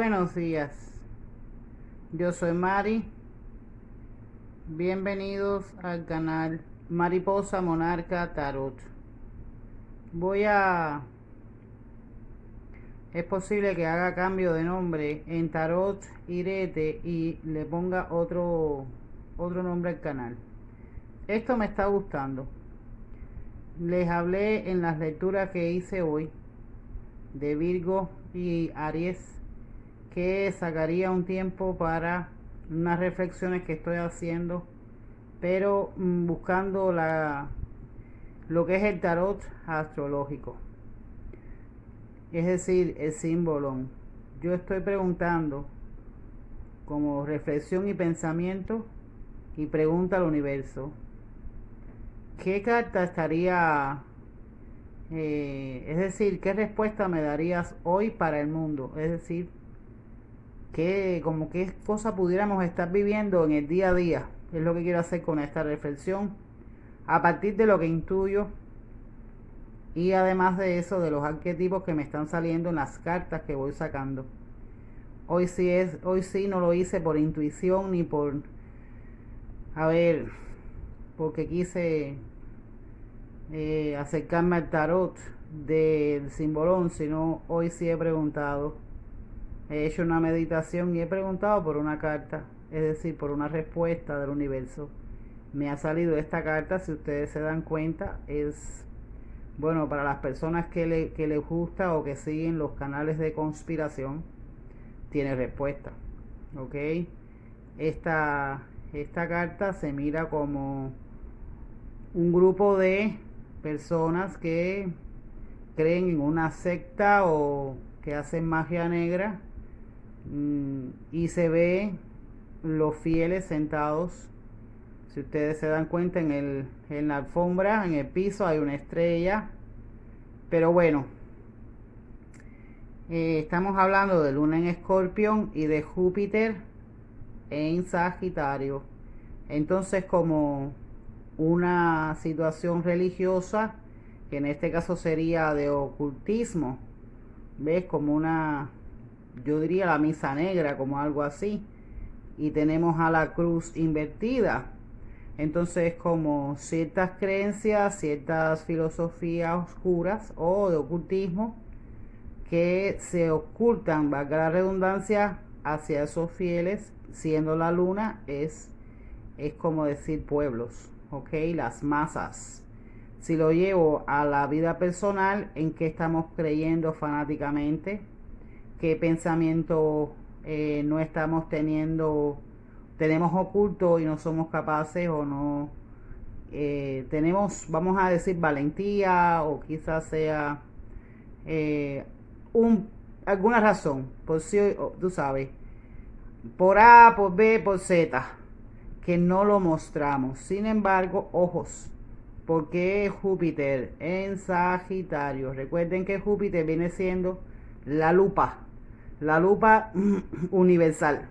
Buenos días. Yo soy Mari. Bienvenidos al canal Mariposa Monarca Tarot. Voy a... Es posible que haga cambio de nombre en Tarot Irete y le ponga otro, otro nombre al canal. Esto me está gustando. Les hablé en las lecturas que hice hoy de Virgo y Aries que sacaría un tiempo para unas reflexiones que estoy haciendo, pero mm, buscando la lo que es el tarot astrológico. Es decir, el símbolo. Yo estoy preguntando como reflexión y pensamiento y pregunta al universo. ¿Qué carta estaría eh, es decir, ¿qué respuesta me darías hoy para el mundo? Es decir, ¿qué, como qué cosa pudiéramos estar viviendo en el día a día? Es lo que quiero hacer con esta reflexión. A partir de lo que intuyo y además de eso, de los arquetipos que me están saliendo en las cartas que voy sacando. Hoy sí es, hoy sí no lo hice por intuición ni por, a ver, porque quise eh, acercarme al tarot del simbolón, sino hoy sí he preguntado. He hecho una meditación y he preguntado por una carta, es decir, por una respuesta del universo. Me ha salido esta carta, si ustedes se dan cuenta, es, bueno, para las personas que, le, que les gusta o que siguen los canales de conspiración, tiene respuesta. ¿Ok? Esta, esta carta se mira como un grupo de personas que creen en una secta o que hacen magia negra y se ve los fieles sentados si ustedes se dan cuenta en, el, en la alfombra en el piso hay una estrella pero bueno eh, estamos hablando de luna en escorpión y de Júpiter en Sagitario entonces como una situación religiosa, que en este caso sería de ocultismo, ¿ves? Como una, yo diría la misa negra, como algo así, y tenemos a la cruz invertida. Entonces, como ciertas creencias, ciertas filosofías oscuras o de ocultismo que se ocultan, valga la redundancia, hacia esos fieles, siendo la luna, es, es como decir pueblos ok, las masas. Si lo llevo a la vida personal, ¿en qué estamos creyendo fanáticamente? ¿Qué pensamiento eh, no estamos teniendo, tenemos oculto y no somos capaces o no? Eh, tenemos, vamos a decir, valentía o quizás sea eh, un, alguna razón, por si, tú sabes, por A, por B, por Z que no lo mostramos. Sin embargo, ojos, porque Júpiter en Sagitario, recuerden que Júpiter viene siendo la lupa, la lupa universal.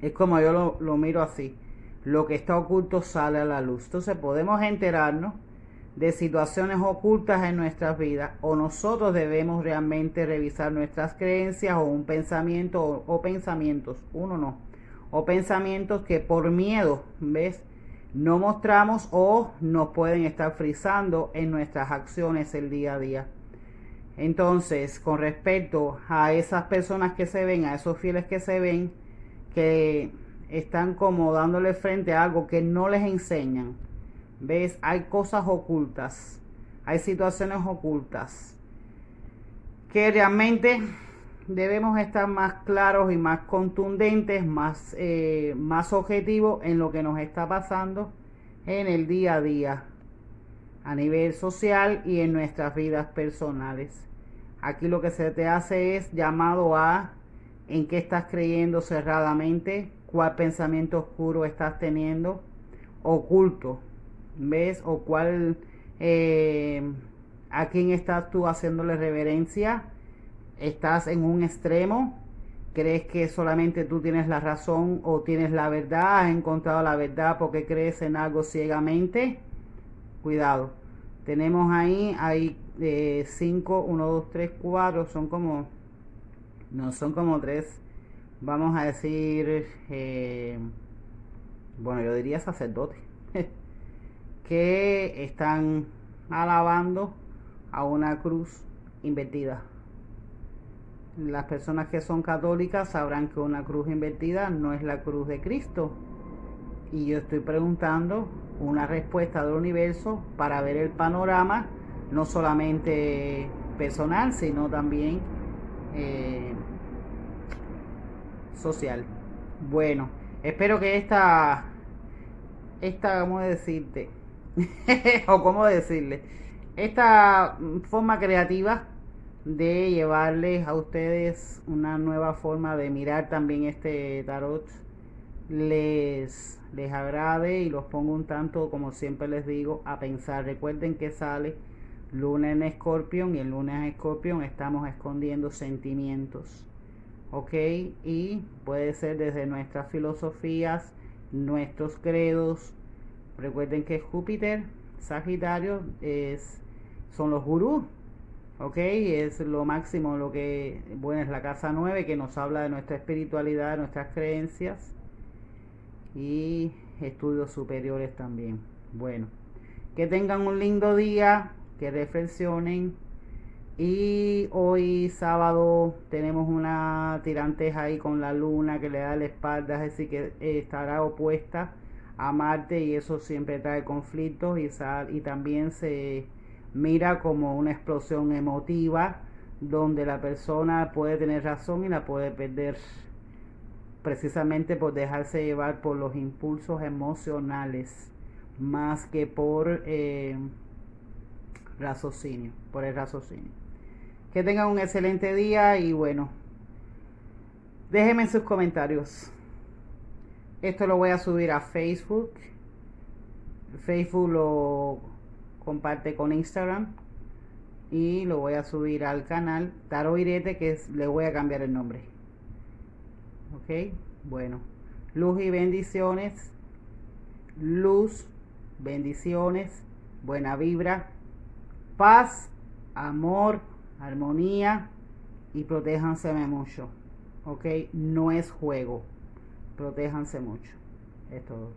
Es como yo lo, miro así. Lo que está oculto sale a la luz. Entonces podemos enterarnos de situaciones ocultas en nuestras vidas o nosotros debemos realmente revisar nuestras creencias o un pensamiento o, o pensamientos, uno no o pensamientos que por miedo, ¿ves? No mostramos o nos pueden estar frizando en nuestras acciones el día a día. Entonces, con respecto a esas personas que se ven, a esos fieles que se ven, que están como dándole frente a algo que no les enseñan, ¿ves? Hay cosas ocultas, hay situaciones ocultas. Que realmente debemos estar más claros y más contundentes, más, eh, más objetivos en lo que nos está pasando en el día a día, a nivel social y en nuestras vidas personales. Aquí lo que se te hace es llamado a en qué estás creyendo cerradamente, cuál pensamiento oscuro estás teniendo, oculto, ¿ves? O cuál, eh, a quién estás tú haciéndole reverencia estás en un extremo, crees que solamente tú tienes la razón o tienes la verdad, has encontrado la verdad porque crees en algo ciegamente, cuidado. Tenemos ahí, hay 5, 1, 2, 3, 4, son como no son como tres, vamos a decir, eh, bueno, yo diría sacerdotes, que están alabando a una cruz invertida. Las personas que son católicas sabrán que una cruz invertida no es la cruz de Cristo. Y yo estoy preguntando una respuesta del universo para ver el panorama, no solamente personal, sino también eh, social. Bueno, espero que esta, esta, ¿cómo decirte? o cómo decirle, esta forma creativa de llevarles a ustedes una nueva forma de mirar también este tarot les, les agrade y los pongo un tanto, como siempre les digo, a pensar. Recuerden que sale luna en escorpión y el lunes en escorpión estamos escondiendo sentimientos. ¿Ok? Y puede ser desde nuestras filosofías, nuestros credos. Recuerden que Júpiter, Sagitario, es, son los gurús. ¿Ok? Es lo máximo, lo que, bueno, es la casa 9 que nos habla de nuestra espiritualidad, nuestras creencias y estudios superiores también. Bueno, que tengan un lindo día, que reflexionen. Y hoy sábado tenemos una tiranteja ahí con la luna que le da la espalda, es decir, que estará opuesta a Marte y eso siempre trae conflictos y, y también se mira como una explosión emotiva donde la persona puede tener razón y la puede perder precisamente por dejarse llevar por los impulsos emocionales más que por eh, raciocinio, por el raciocinio. Que tengan un excelente día y bueno, déjenme en sus comentarios. Esto lo voy a subir a Facebook. Facebook lo comparte con Instagram. Y lo voy a subir al canal Taro Irete que le voy a cambiar el nombre ok bueno. Luz y bendiciones. Luz bendiciones. Buena vibra. Paz amor armonía. Y protéjanse mucho. Ok no es juego. Protéjanse mucho. Es todo